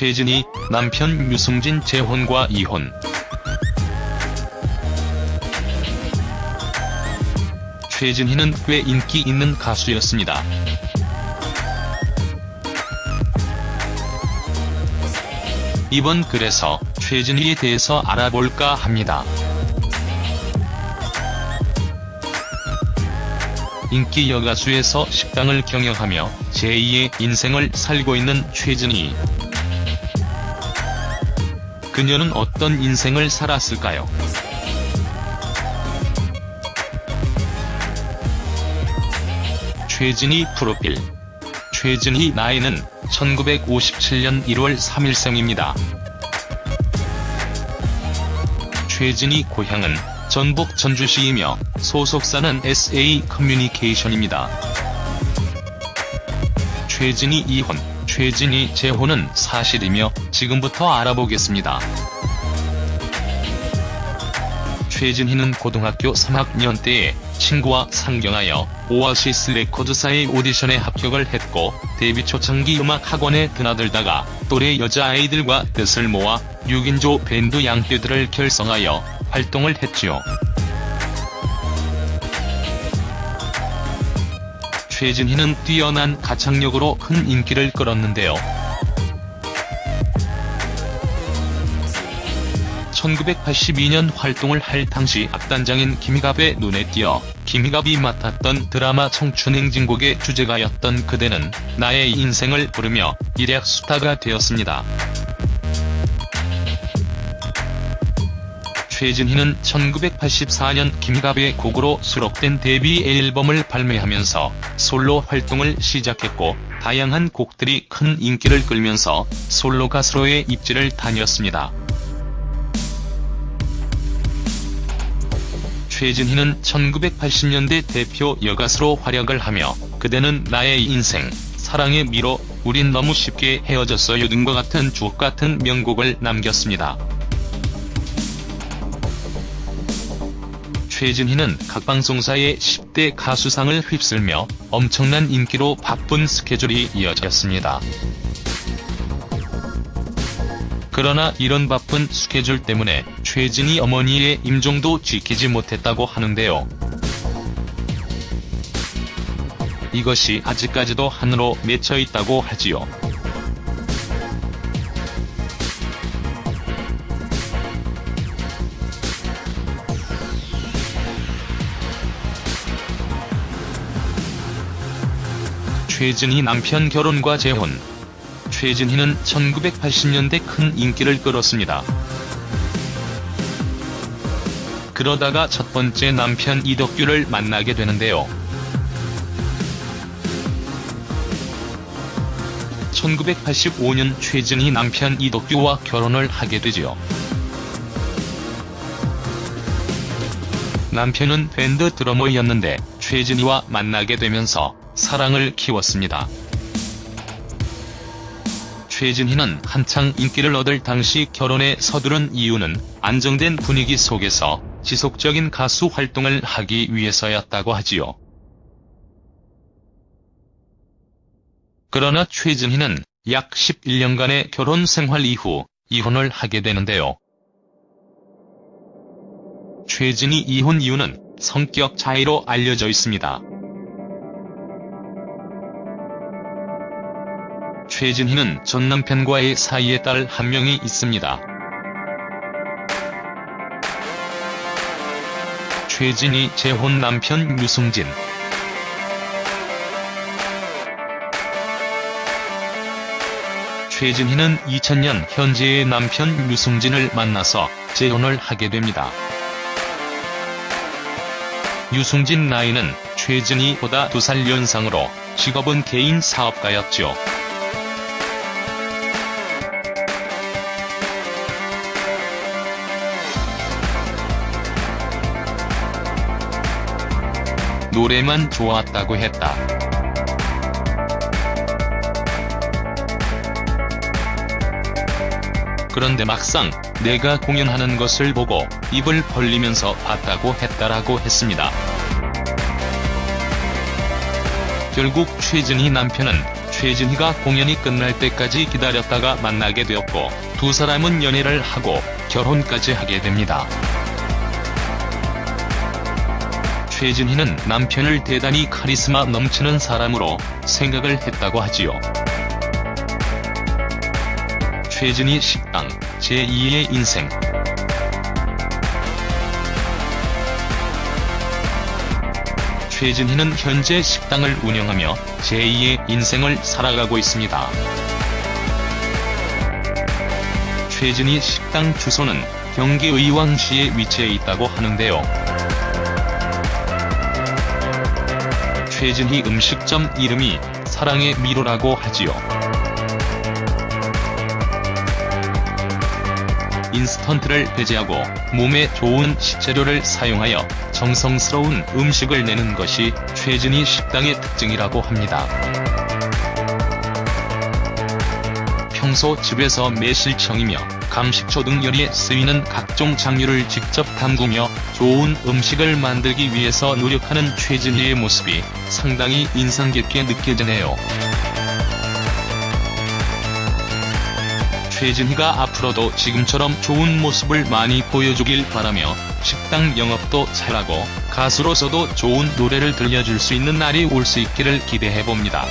최진희, 남편 유승진 재혼과 이혼. 최진희는 꽤 인기 있는 가수였습니다. 이번 글에서 최진희에 대해서 알아볼까 합니다. 인기 여가수에서 식당을 경영하며 제2의 인생을 살고 있는 최진희. 그녀는 어떤 인생을 살았을까요? 최진희 프로필 최진희 나이는 1957년 1월 3일생입니다. 최진희 고향은 전북 전주시이며 소속사는 SA 커뮤니케이션입니다. 최진희 이혼, 최진희 재혼은 사실이며 지금부터 알아보겠습니다. 최진희는 고등학교 3학년 때에 친구와 상경하여 오아시스 레코드사의 오디션에 합격을 했고 데뷔 초창기 음악 학원에 드나들다가 또래 여자아이들과 뜻을 모아 6인조 밴드 양떼들을 결성하여 활동을 했지요. 최진희는 뛰어난 가창력으로 큰 인기를 끌었는데요. 1982년 활동을 할 당시 악단장인 김희갑의 눈에 띄어 김희갑이 맡았던 드라마 청춘행진곡의 주제가였던 그대는 나의 인생을 부르며 일약 스타가 되었습니다. 최진희는 1984년 김희갑의 곡으로 수록된 데뷔 앨범을 발매하면서 솔로 활동을 시작했고 다양한 곡들이 큰 인기를 끌면서 솔로 가수로의 입지를 다녔습니다. 최진희는 1980년대 대표 여가수로 활약을 하며 그대는 나의 인생, 사랑의 미로, 우린 너무 쉽게 헤어졌어요 등과 같은 주옥같은 명곡을 남겼습니다. 최진희는 각 방송사의 10대 가수상을 휩쓸며 엄청난 인기로 바쁜 스케줄이 이어졌습니다. 그러나 이런 바쁜 스케줄 때문에 최진희 어머니의 임종도 지키지 못했다고 하는데요. 이것이 아직까지도 한으로 맺혀 있다고 하지요. 최진희 남편 결혼과 재혼 최진희는 1980년대 큰 인기를 끌었습니다. 그러다가 첫 번째 남편 이덕규를 만나게 되는데요. 1985년 최진희 남편 이덕규와 결혼을 하게 되지요. 남편은 밴드 드러머였는데 최진희와 만나게 되면서 사랑을 키웠습니다. 최진희는 한창 인기를 얻을 당시 결혼에 서두른 이유는 안정된 분위기 속에서 지속적인 가수 활동을 하기 위해서였다고 하지요. 그러나 최진희는 약 11년간의 결혼 생활 이후 이혼을 하게 되는데요. 최진희 이혼 이유는 성격 차이로 알려져 있습니다. 최진희는 전 남편과의 사이에 딸 한 명이 있습니다. 최진희 재혼 남편 유승진 최진희는 2000년 현재의 남편 유승진을 만나서 재혼을 하게 됩니다. 유승진 나이는 최진희보다 2살 연상으로 직업은 개인 사업가였죠. 노래만 좋았다고 했다. 그런데 막상 내가 공연하는 것을 보고 입을 벌리면서 봤다고 했다라고 했습니다. 결국 최진희 남편은 최진희가 공연이 끝날 때까지 기다렸다가 만나게 되었고 두 사람은 연애를 하고 결혼까지 하게 됩니다. 최진희는 남편을 대단히 카리스마 넘치는 사람으로 생각을 했다고 하지요. 최진희 식당 제2의 인생 최진희는 현재 식당을 운영하며 제2의 인생을 살아가고 있습니다. 최진희 식당 주소는 경기 의왕시에 위치해 있다고 하는데요. 최진희 음식점 이름이 사랑의 미로라고 하지요. 인스턴트를 배제하고 몸에 좋은 식재료를 사용하여 정성스러운 음식을 내는 것이 최진희 식당의 특징이라고 합니다. 평소 집에서 매실청이며 감식초 등 요리에 쓰이는 각종 장류를 직접 담그며 좋은 음식을 만들기 위해서 노력하는 최진희의 모습이 상당히 인상 깊게 느껴지네요. 최진희가 앞으로도 지금처럼 좋은 모습을 많이 보여주길 바라며 식당 영업도 잘하고 가수로서도 좋은 노래를 들려줄 수 있는 날이 올 수 있기를 기대해봅니다.